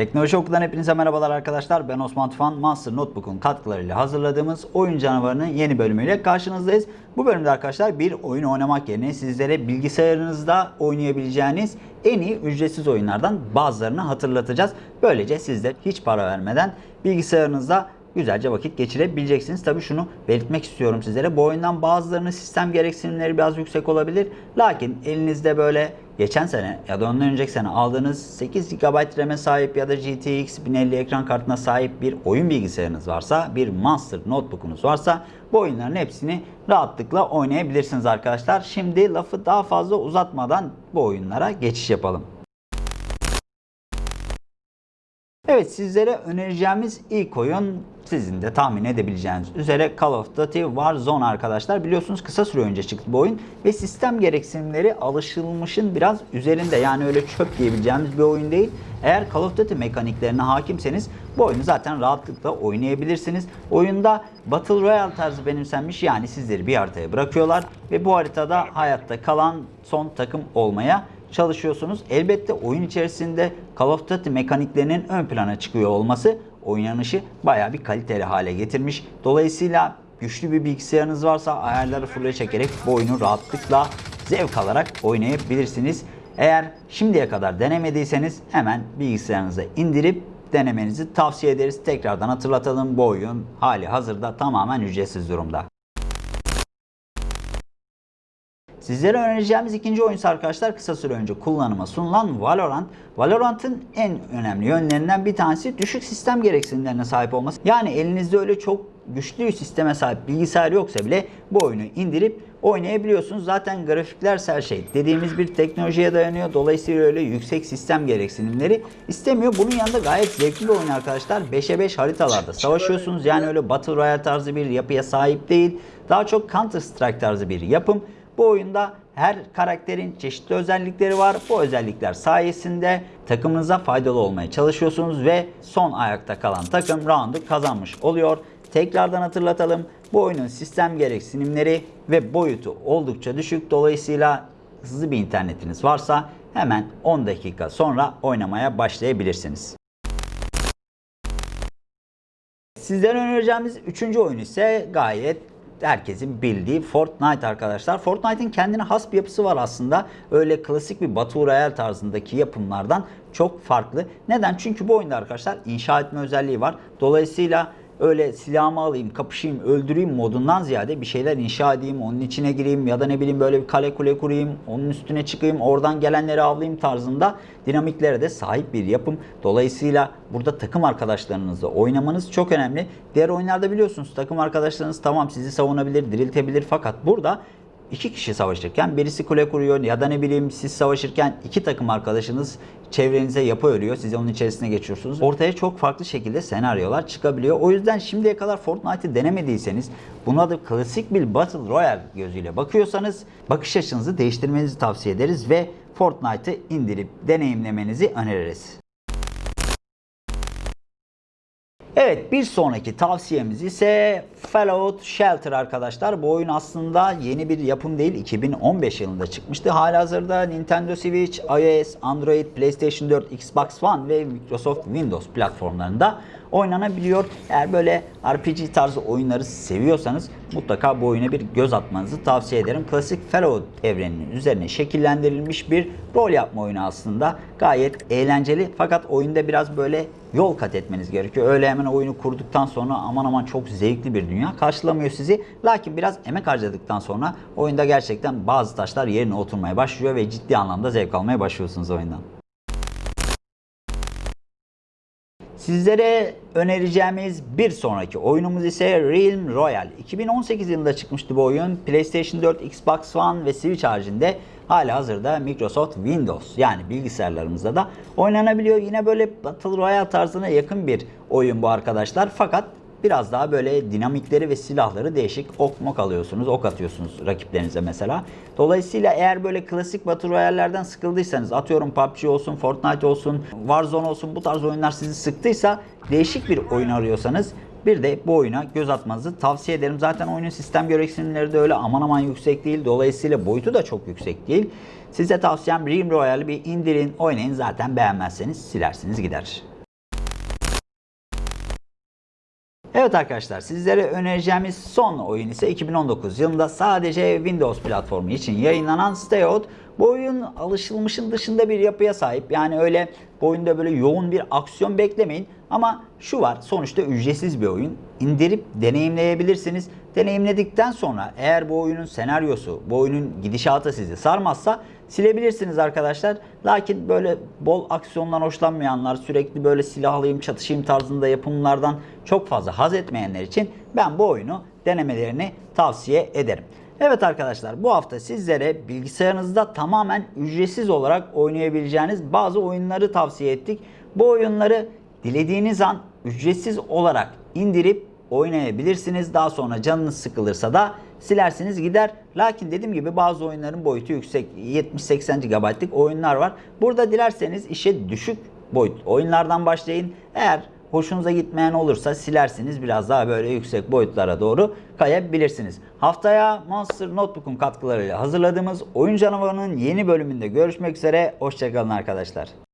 Teknoloji Okulu'dan hepinize merhabalar arkadaşlar. Ben Osman Tufan. Master Notebook'un katkılarıyla hazırladığımız Oyun Canavarı'nın yeni bölümüyle karşınızdayız. Bu bölümde arkadaşlar bir oyun oynamak yerine sizlere bilgisayarınızda oynayabileceğiniz en iyi ücretsiz oyunlardan bazılarını hatırlatacağız. Böylece siz de hiç para vermeden bilgisayarınızda güzelce vakit geçirebileceksiniz. Tabii şunu belirtmek istiyorum sizlere. Bu oyundan bazılarının sistem gereksinimleri biraz yüksek olabilir. Lakin elinizde böyle geçen sene ya da ondan önceki sene aldığınız 8 GB RAM'e sahip ya da GTX 1050 ekran kartına sahip bir oyun bilgisayarınız varsa, bir Monster Notebook'unuz varsa bu oyunların hepsini rahatlıkla oynayabilirsiniz arkadaşlar. Şimdi lafı daha fazla uzatmadan bu oyunlara geçiş yapalım. Evet sizlere önereceğimiz ilk oyun sizin de tahmin edebileceğiniz üzere Call of Duty Warzone arkadaşlar. Biliyorsunuz kısa süre önce çıktı bu oyun ve sistem gereksinimleri alışılmışın biraz üzerinde. Yani öyle çöp diyebileceğimiz bir oyun değil. Eğer Call of Duty mekaniklerine hakimseniz bu oyunu zaten rahatlıkla oynayabilirsiniz. Oyunda Battle Royale tarzı benimsenmiş yani sizleri bir haritaya bırakıyorlar ve bu haritada hayatta kalan son takım olmaya çalışıyorsunuz. Elbette oyun içerisinde Call of Duty mekaniklerinin ön plana çıkıyor olması oynanışı baya bir kaliteli hale getirmiş. Dolayısıyla güçlü bir bilgisayarınız varsa ayarları full'e çekerek bu oyunu rahatlıkla zevk alarak oynayabilirsiniz. Eğer şimdiye kadar denemediyseniz hemen bilgisayarınıza indirip denemenizi tavsiye ederiz. Tekrardan hatırlatalım bu oyun hali hazırda tamamen ücretsiz durumda. Sizlere önereceğimiz ikinci oyunsa arkadaşlar kısa süre önce kullanıma sunulan Valorant. Valorant'ın en önemli yönlerinden bir tanesi düşük sistem gereksinimlerine sahip olması. Yani elinizde öyle çok güçlü bir sisteme sahip bilgisayar yoksa bile bu oyunu indirip oynayabiliyorsunuz. Zaten grafikler her şey dediğimiz bir teknolojiye dayanıyor. Dolayısıyla öyle yüksek sistem gereksinimleri istemiyor. Bunun yanında gayet zevkli bir oyun arkadaşlar. 5'e 5 haritalarda savaşıyorsunuz. Yani öyle Battle Royale tarzı bir yapıya sahip değil. Daha çok Counter Strike tarzı bir yapım. Bu oyunda her karakterin çeşitli özellikleri var. Bu özellikler sayesinde takımınıza faydalı olmaya çalışıyorsunuz ve son ayakta kalan takım roundu kazanmış oluyor. Tekrardan hatırlatalım. Bu oyunun sistem gereksinimleri ve boyutu oldukça düşük. Dolayısıyla hızlı bir internetiniz varsa hemen 10 dakika sonra oynamaya başlayabilirsiniz. Sizlere önereceğimiz üçüncü oyun ise gayet herkesin bildiği Fortnite arkadaşlar. Fortnite'in kendine has bir yapısı var aslında. Öyle klasik bir Battle Royale tarzındaki yapımlardan çok farklı. Neden? Çünkü bu oyunda arkadaşlar inşa etme özelliği var. Dolayısıyla öyle silahımı alayım, kapışayım, öldüreyim modundan ziyade bir şeyler inşa edeyim, onun içine gireyim ya da ne bileyim böyle bir kale kule kurayım, onun üstüne çıkayım, oradan gelenleri avlayayım tarzında dinamiklere de sahip bir yapım. Dolayısıyla burada takım arkadaşlarınızla oynamanız çok önemli. Diğer oyunlarda biliyorsunuz takım arkadaşlarınız tamam sizi savunabilir, diriltebilir fakat burada iki kişi savaşırken birisi kule kuruyor ya da ne bileyim siz savaşırken iki takım arkadaşınız çevrenize yapı örüyor. Siz onun içerisine geçiyorsunuz. Ortaya çok farklı şekilde senaryolar çıkabiliyor. O yüzden şimdiye kadar Fortnite'ı denemediyseniz buna da klasik bir Battle Royale gözüyle bakıyorsanız bakış açınızı değiştirmenizi tavsiye ederiz ve Fortnite'ı indirip deneyimlemenizi öneririz. Evet bir sonraki tavsiyemiz ise Fallout Shelter arkadaşlar. Bu oyun aslında yeni bir yapım değil. 2015 yılında çıkmıştı. Halihazırda Nintendo Switch, iOS, Android, PlayStation 4, Xbox One ve Microsoft Windows platformlarında oynanabiliyor. Eğer böyle RPG tarzı oyunları seviyorsanız mutlaka bu oyuna bir göz atmanızı tavsiye ederim. Klasik Fallout evreninin üzerine şekillendirilmiş bir rol yapma oyunu aslında. Gayet eğlenceli fakat oyunda biraz böyle yol kat etmeniz gerekiyor. Öyle hemen oyunu kurduktan sonra aman aman çok zevkli bir dünya karşılamıyor sizi. Lakin biraz emek harcadıktan sonra oyunda gerçekten bazı taşlar yerine oturmaya başlıyor ve ciddi anlamda zevk almaya başlıyorsunuz oyundan. Sizlere önereceğimiz bir sonraki oyunumuz ise Realm Royale. 2018 yılında çıkmıştı bu oyun. PlayStation 4, Xbox One ve Switch haricinde hala hazırda Microsoft Windows yani bilgisayarlarımızda da oynanabiliyor. Yine böyle Battle Royale tarzına yakın bir oyun bu arkadaşlar. Fakat biraz daha böyle dinamikleri ve silahları değişik ok mok alıyorsunuz, ok atıyorsunuz rakiplerinize mesela. Dolayısıyla eğer böyle klasik Battle Royale'lerden sıkıldıysanız atıyorum PUBG olsun, Fortnite olsun, Warzone olsun bu tarz oyunlar sizi sıktıysa değişik bir oyun arıyorsanız bir de bu oyuna göz atmanızı tavsiye ederim. Zaten oyunun sistem gereksinimleri de öyle aman aman yüksek değil. Dolayısıyla boyutu da çok yüksek değil. Size tavsiyem Realm Royale'i bir indirin, oynayın. Zaten beğenmezseniz silersiniz gider. Evet arkadaşlar sizlere önereceğimiz son oyun ise 2019 yılında sadece Windows platformu için yayınlanan Stay Out. Bu oyun alışılmışın dışında bir yapıya sahip. Yani öyle bu oyunda böyle yoğun bir aksiyon beklemeyin. Ama şu var sonuçta ücretsiz bir oyun. İndirip deneyimleyebilirsiniz. Deneyimledikten sonra eğer bu oyunun senaryosu, bu oyunun gidişatı sizi sarmazsa silebilirsiniz arkadaşlar. Lakin böyle bol aksiyondan hoşlanmayanlar, sürekli böyle silahlayayım, çatışayım tarzında yapımlardan çok fazla haz etmeyenler için ben bu oyunu denemelerini tavsiye ederim. Evet arkadaşlar bu hafta sizlere bilgisayarınızda tamamen ücretsiz olarak oynayabileceğiniz bazı oyunları tavsiye ettik. Bu oyunları dilediğiniz an ücretsiz olarak indirip oynayabilirsiniz. Daha sonra canınız sıkılırsa da silersiniz gider. Lakin dediğim gibi bazı oyunların boyutu yüksek 70-80 GB'lık oyunlar var. Burada dilerseniz işe düşük boyut oyunlardan başlayın. Eğer hoşunuza gitmeyen olursa silersiniz biraz daha böyle yüksek boyutlara doğru kayabilirsiniz. Haftaya Monster Notebook'un katkılarıyla hazırladığımız Oyun Canavarı'nın yeni bölümünde görüşmek üzere. Hoşçakalın arkadaşlar.